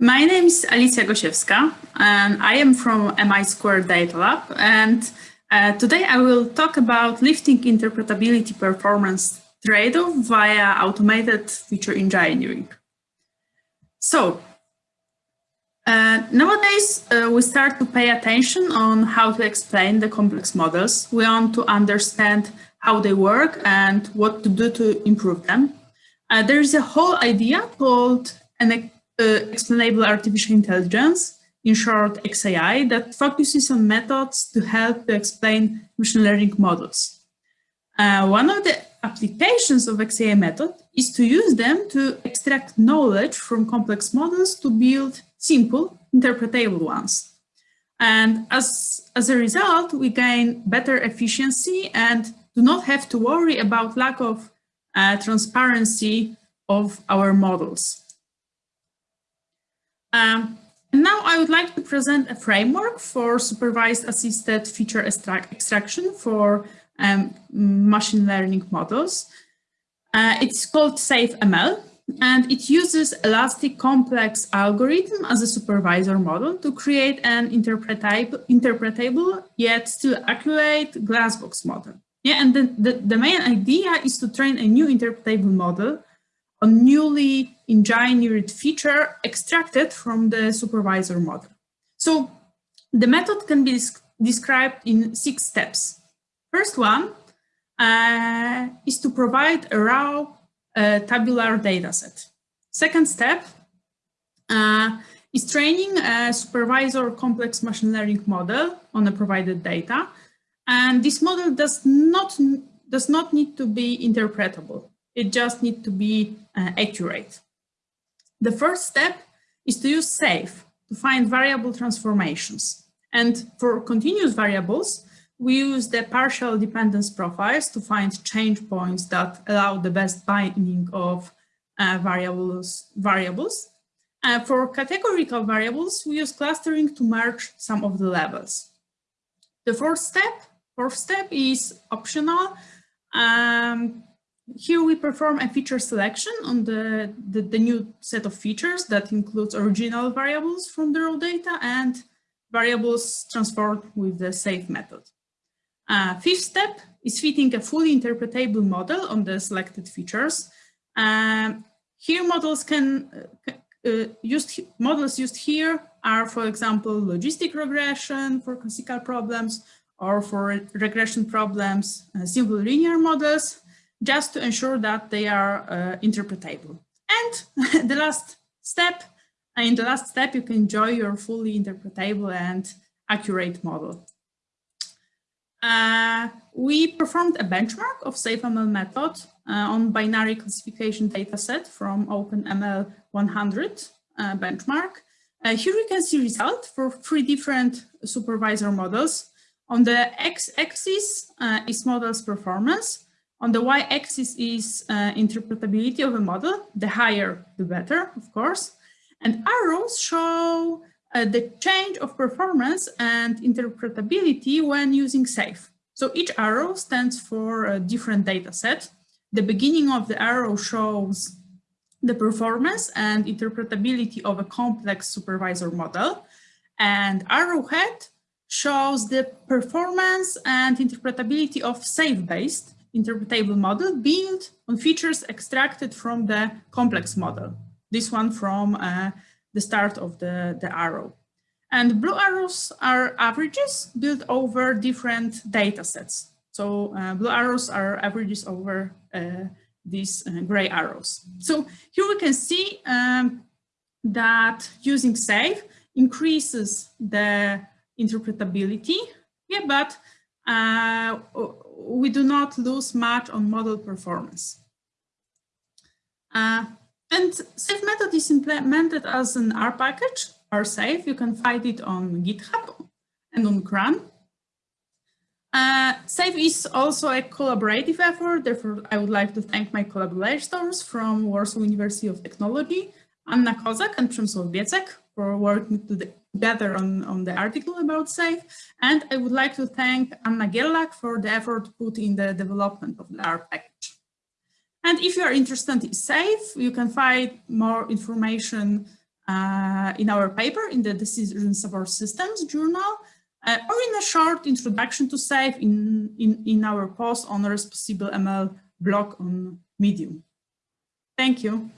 My name is Alicja Gosiewska and I am from MI Squared Data Lab and uh, today I will talk about lifting interpretability performance trade-off via automated feature engineering. So uh, nowadays uh, we start to pay attention on how to explain the complex models. We want to understand how they work and what to do to improve them. Uh, there is a whole idea called an explainable artificial intelligence, in short XAI, that focuses on methods to help to explain machine learning models. Uh, one of the applications of XAI method is to use them to extract knowledge from complex models to build simple, interpretable ones. And as, as a result, we gain better efficiency and do not have to worry about lack of uh, transparency of our models. Um, now I would like to present a framework for supervised assisted feature extraction for um, machine learning models. Uh, it's called SafeML and it uses elastic complex algorithm as a supervisor model to create an interpretable, interpretable yet still accurate glassbox model. Yeah, and the, the, the main idea is to train a new interpretable model on newly engineered feature extracted from the supervisor model. So the method can be described in six steps. First one uh, is to provide a raw uh, tabular dataset. Second step uh, is training a supervisor complex machine learning model on the provided data. And this model does not, does not need to be interpretable. It just needs to be uh, accurate. The first step is to use SAFE to find variable transformations. And for continuous variables, we use the partial dependence profiles to find change points that allow the best binning of uh, variables. variables. Uh, for categorical variables, we use clustering to merge some of the levels. The fourth step, fourth step is optional. Um, here we perform a feature selection on the, the, the, new set of features that includes original variables from the raw data and variables transformed with the SAFE method. Uh, fifth step is fitting a fully interpretable model on the selected features. Um, here models can uh, uh, used models used here are, for example, logistic regression for classical problems or for regression problems, uh, simple linear models, just to ensure that they are uh, interpretable. And the last step, in the last step, you can enjoy your fully interpretable and accurate model. Uh, we performed a benchmark of SafeML method uh, on binary classification dataset from OpenML 100 uh, benchmark. Uh, here you can see result for three different supervisor models. On the x-axis uh, is model's performance. On the y-axis is uh, interpretability of a model. The higher, the better, of course. And arrows show uh, the change of performance and interpretability when using SAFE. So each arrow stands for a different data set. The beginning of the arrow shows the performance and interpretability of a complex supervisor model. And arrowhead shows the performance and interpretability of SAFE-based interpretable model built on features extracted from the complex model. This one from uh, the start of the, the arrow. And blue arrows are averages built over different data sets. So uh, blue arrows are averages over uh, these uh, gray arrows. So here we can see um, that using SAFE increases the interpretability, yeah, but uh, we do not lose much on model performance. Uh, and SAFE method is implemented as an R package, rSAFE. You can find it on GitHub and on CRAN. Uh, SAFE is also a collaborative effort. Therefore, I would like to thank my collaborators from Warsaw University of Technology, Anna Kozak and Przemysław Biecek for working together on, on the article about SAFE. And I would like to thank Anna Gierlak for the effort put in the development of the R package. And if you are interested in SAFE, you can find more information uh, in our paper in the Decision Support Systems journal, uh, or in a short introduction to SAFE in, in, in our post on Responsible ML blog on Medium. Thank you.